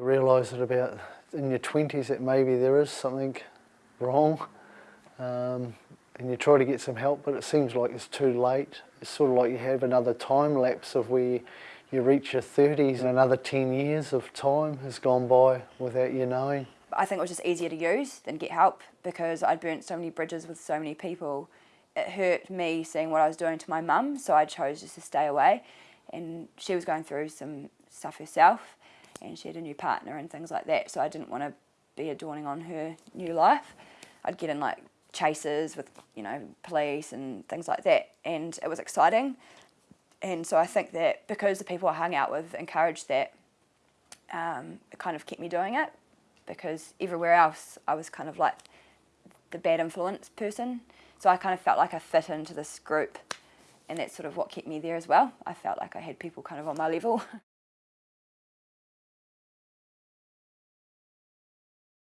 You realise that about in your 20s that maybe there is something wrong um, and you try to get some help but it seems like it's too late. It's sort of like you have another time lapse of where you reach your 30s and another 10 years of time has gone by without you knowing. I think it was just easier to use than get help because I'd burnt so many bridges with so many people. It hurt me seeing what I was doing to my mum, so I chose just to stay away. And she was going through some stuff herself, and she had a new partner and things like that, so I didn't want to be adorning on her new life. I'd get in like chases with, you know, police and things like that, and it was exciting. And so I think that because the people I hung out with encouraged that, um, it kind of kept me doing it because everywhere else I was kind of like the bad influence person. So I kind of felt like I fit into this group and that's sort of what kept me there as well. I felt like I had people kind of on my level.